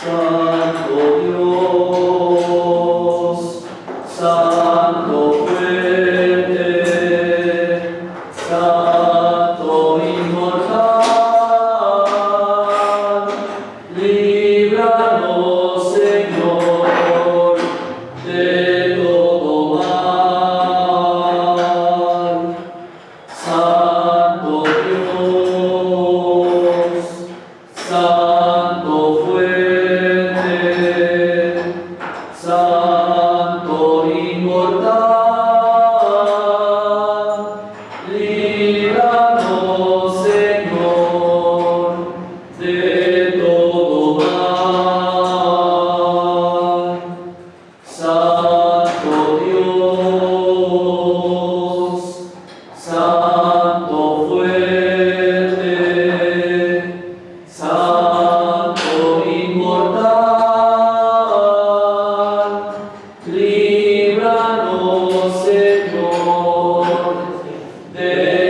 Santo Dios, Deus.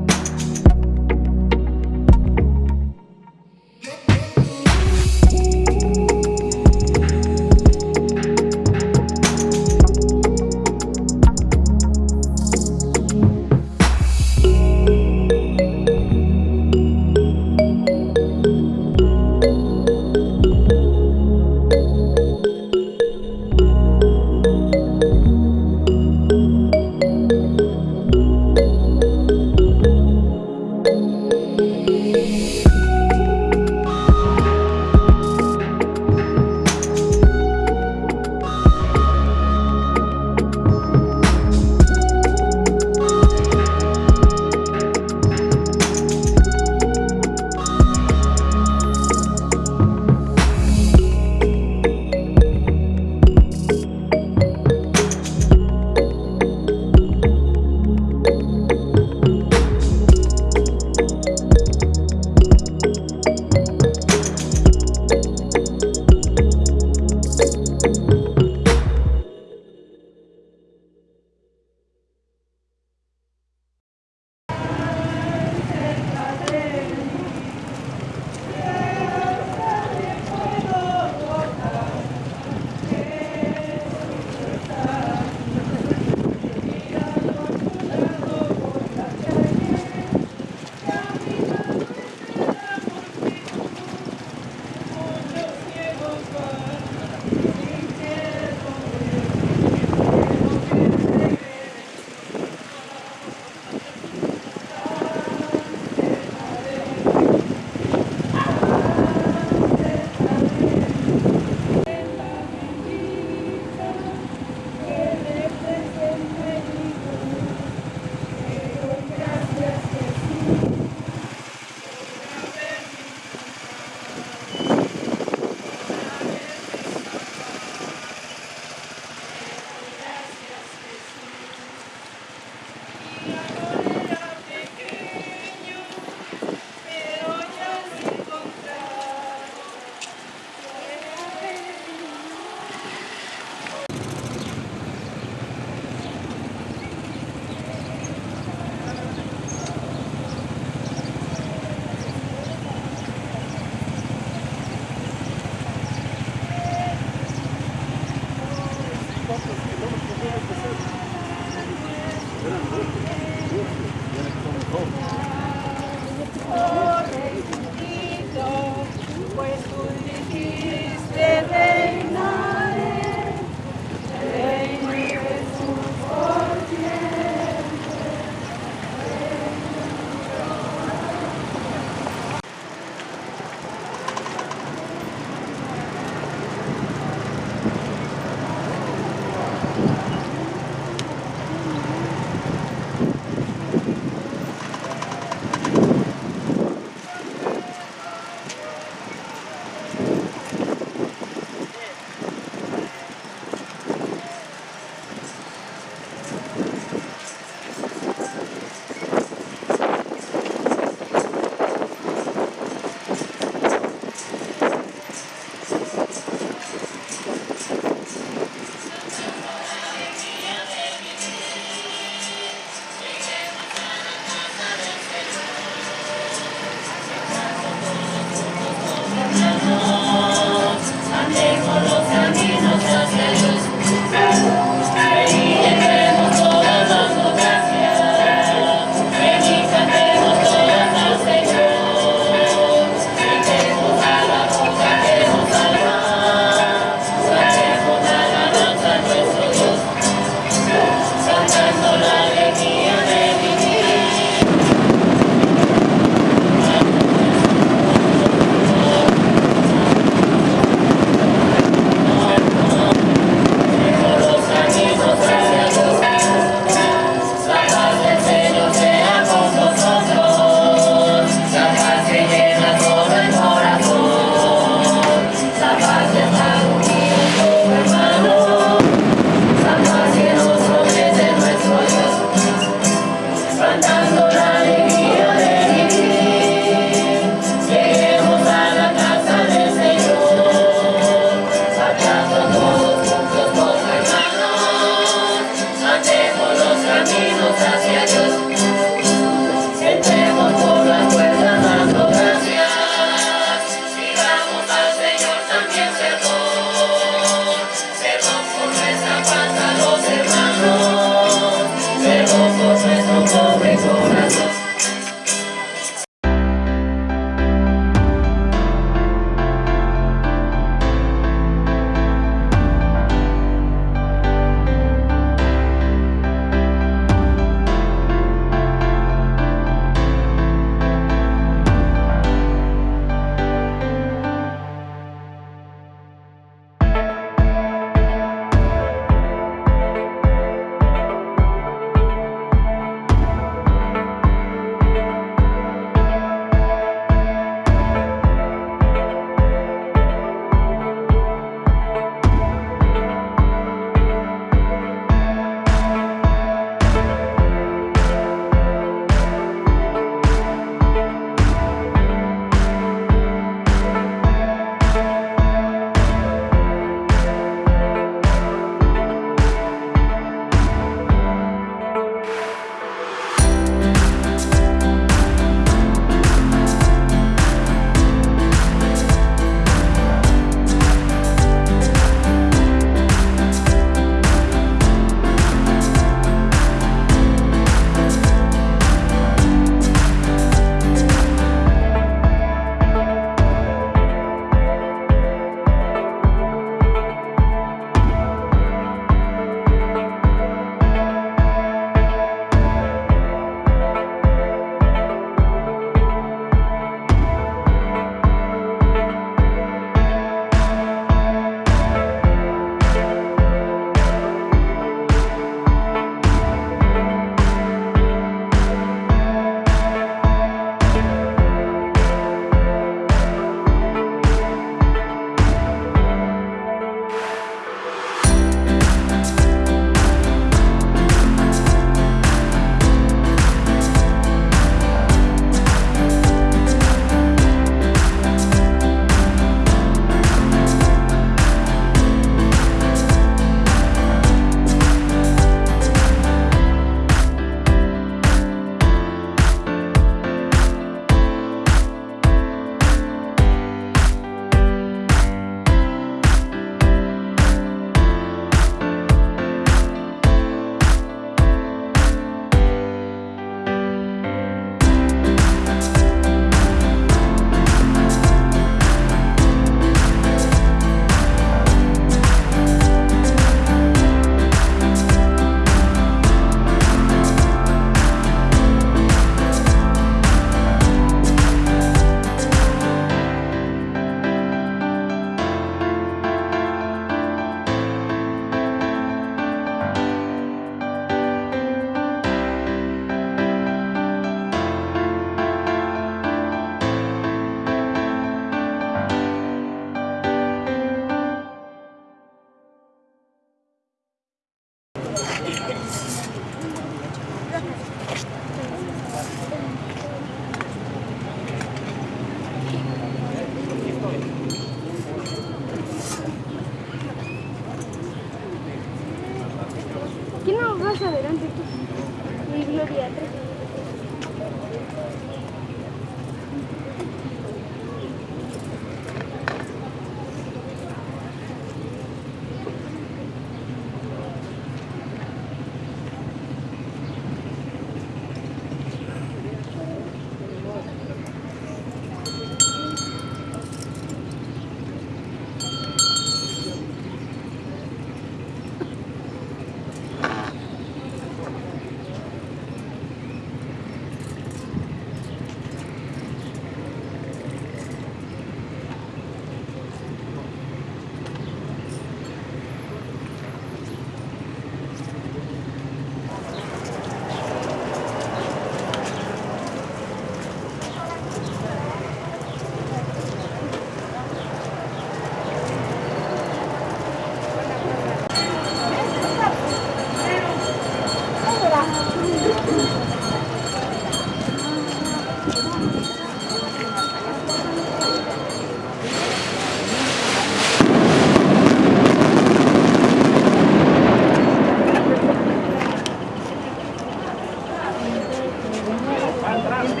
il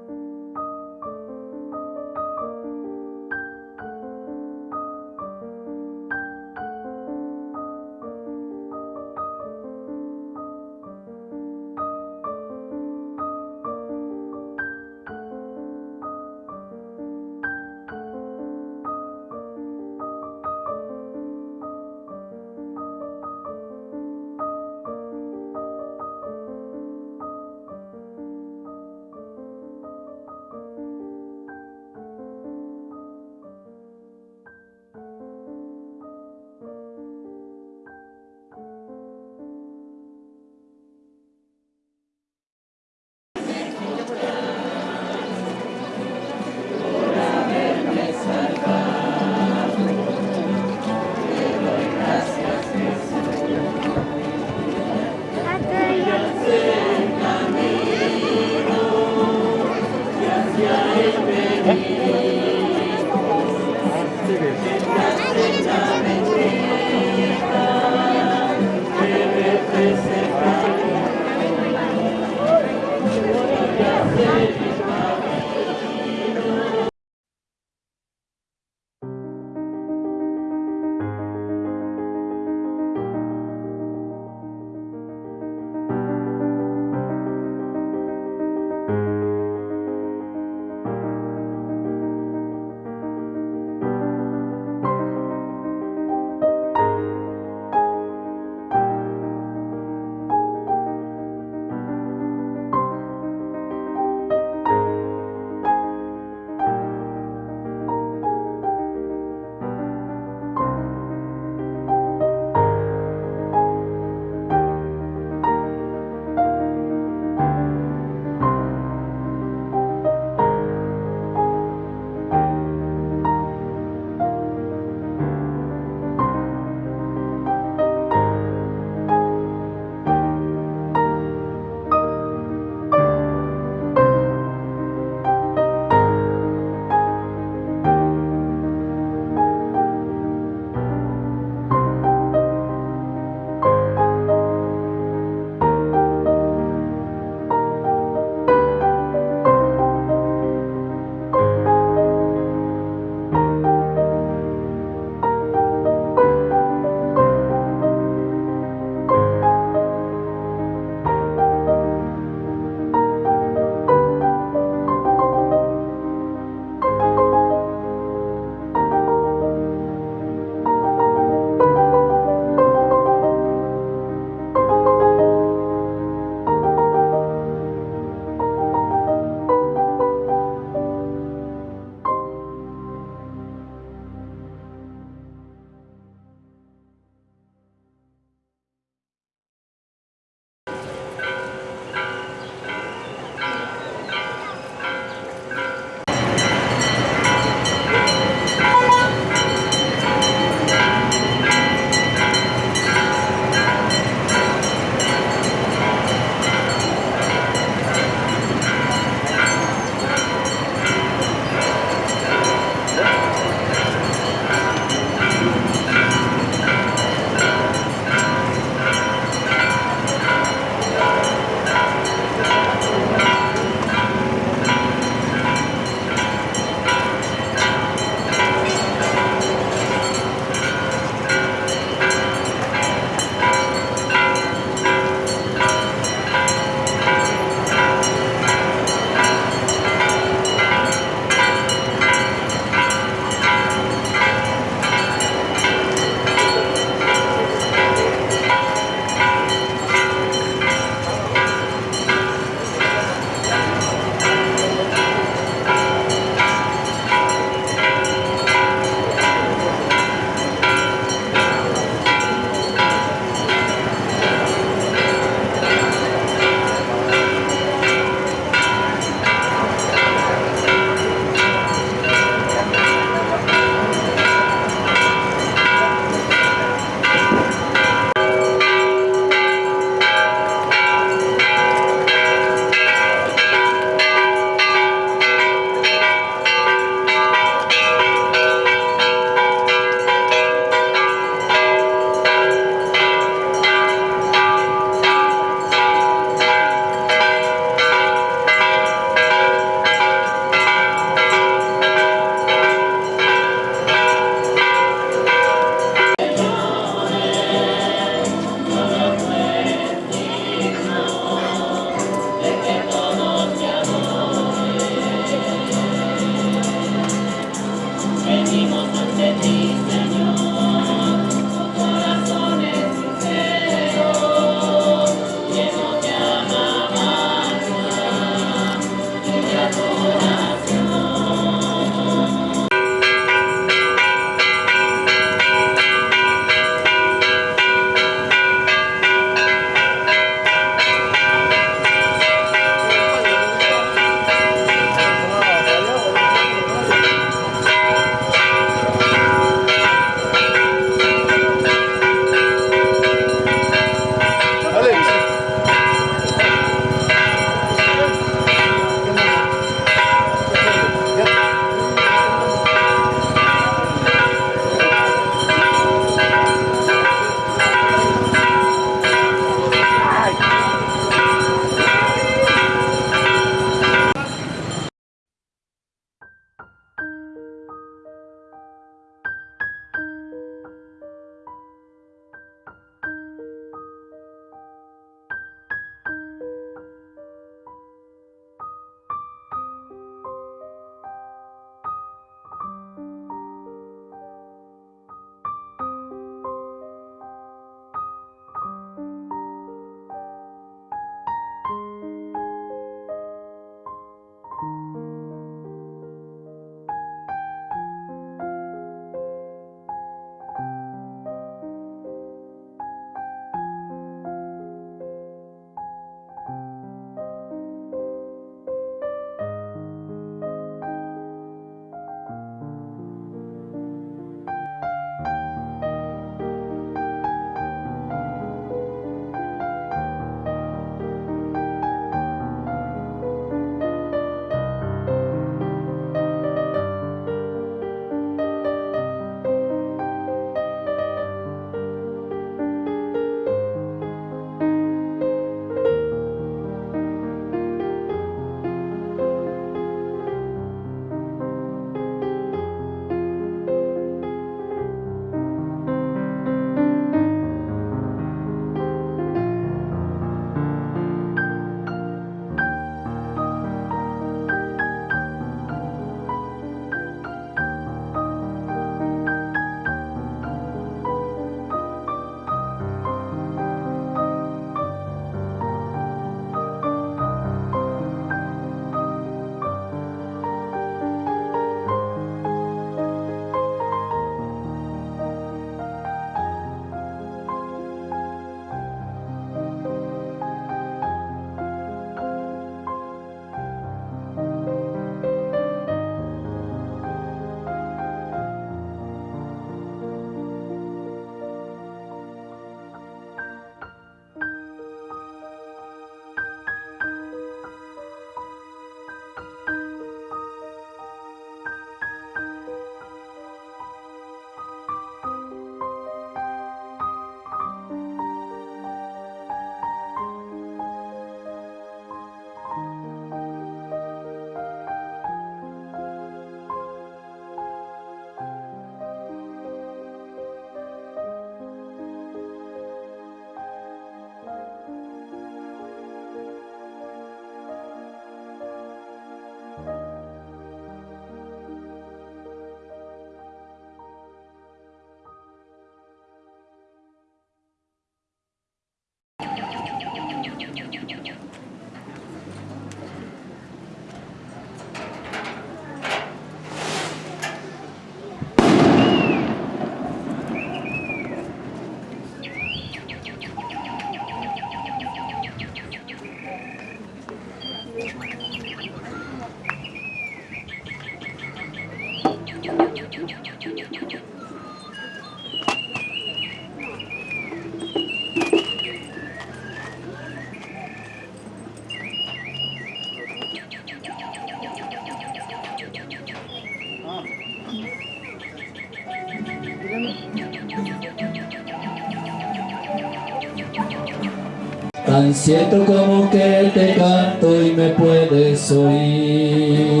tan cierto como que te canto y me puedes oír.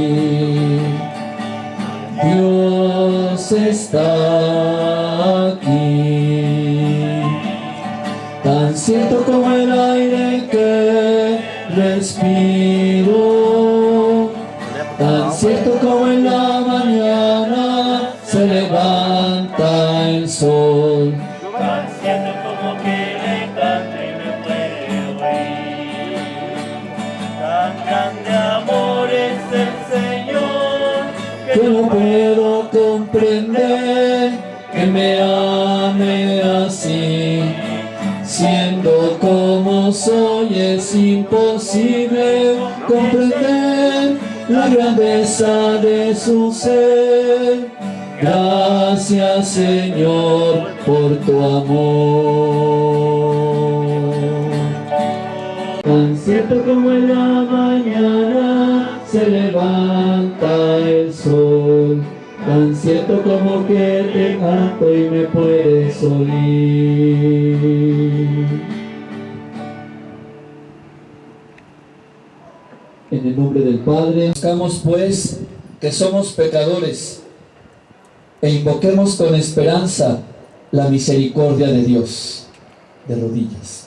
Dios está soy es imposible comprender la grandeza de su ser. Gracias Señor por tu amor. Tan cierto como en la mañana se levanta el sol, tan cierto como que te canto y me puedes oír. Nombre del Padre, buscamos pues que somos pecadores e invoquemos con esperanza la misericordia de Dios. De rodillas.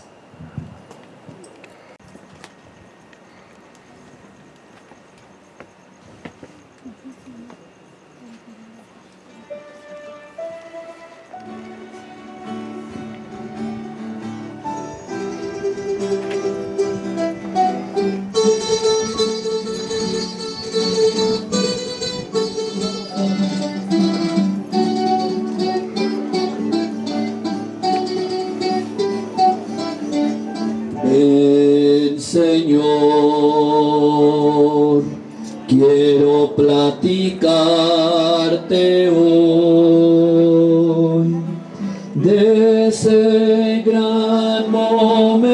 De ese gran momento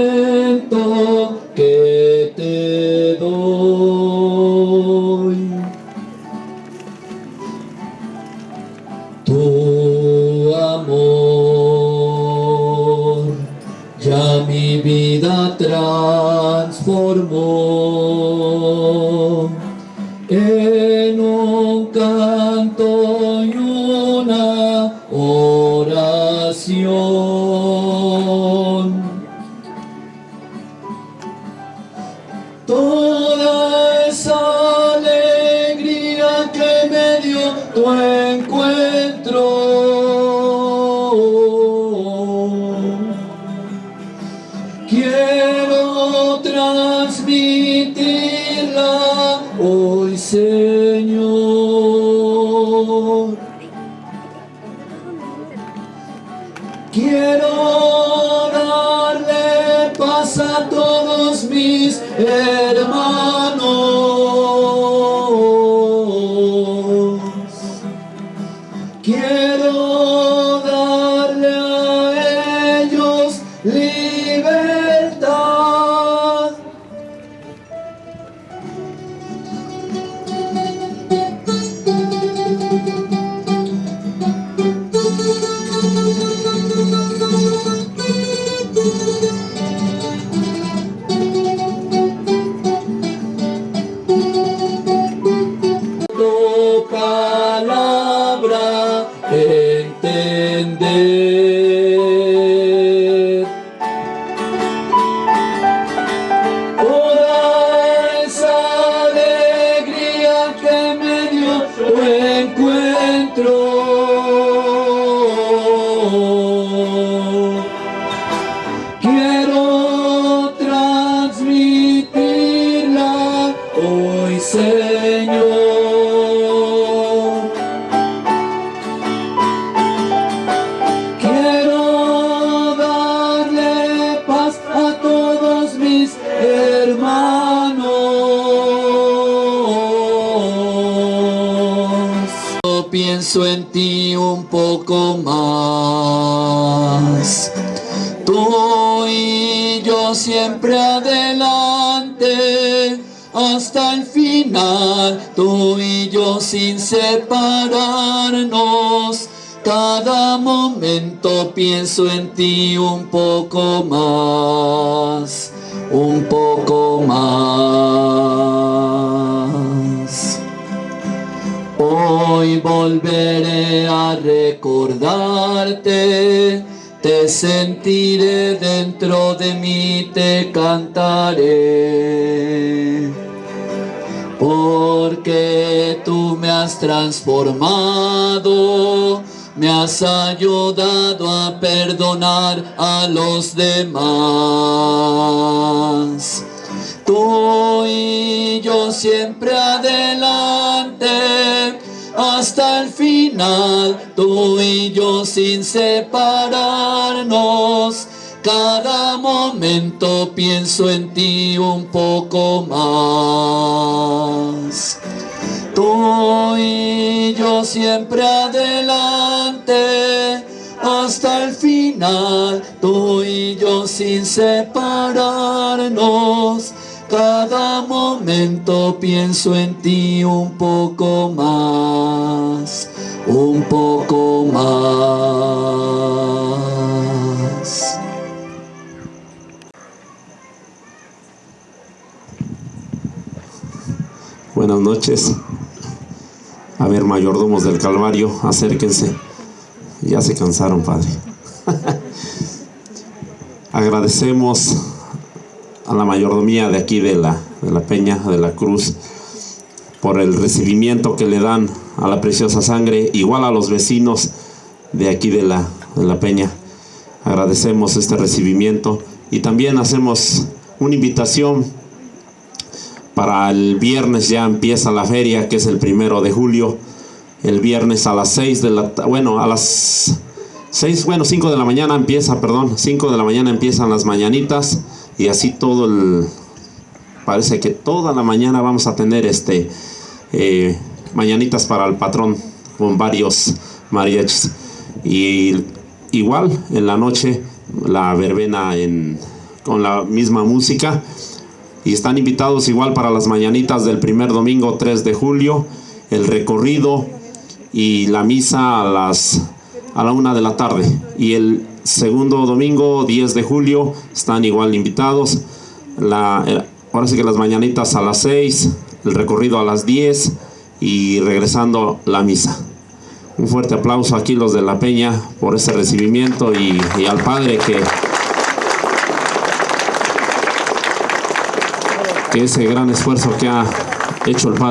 pienso en ti un poco más. Tú y yo siempre adelante hasta el final. Tú y yo sin separarnos. Cada momento pienso en ti un poco más, un poco más. Hoy volveré a recordarte, te sentiré dentro de mí, te cantaré. Porque tú me has transformado, me has ayudado a perdonar a los demás. Tú y yo siempre adelante, hasta el final, tú y yo sin separarnos. Cada momento pienso en ti un poco más. Tú y yo siempre adelante, hasta el final, tú y yo sin separarnos. Cada momento pienso en ti un poco más, un poco más. Buenas noches. A ver, mayordomos del Calvario, acérquense. Ya se cansaron, Padre. Agradecemos a la mayordomía de aquí de la, de la Peña, de la Cruz, por el recibimiento que le dan a la preciosa sangre, igual a los vecinos de aquí de la, de la Peña. Agradecemos este recibimiento y también hacemos una invitación para el viernes ya empieza la feria, que es el primero de julio. El viernes a las 6 de la bueno, a las 6, bueno, 5 de la mañana empieza, perdón, 5 de la mañana empiezan las mañanitas y así todo el parece que toda la mañana vamos a tener este eh, mañanitas para el patrón con varios mariachis. Y igual en la noche la verbena en, con la misma música. Y están invitados igual para las mañanitas del primer domingo 3 de julio, el recorrido y la misa a las a la una de la tarde. Y el segundo domingo 10 de julio están igual invitados. Eh, ahora sí que las mañanitas a las 6 el recorrido a las 10 y regresando la misa. Un fuerte aplauso aquí los de la peña por ese recibimiento y, y al padre que que ese gran esfuerzo que ha hecho el Padre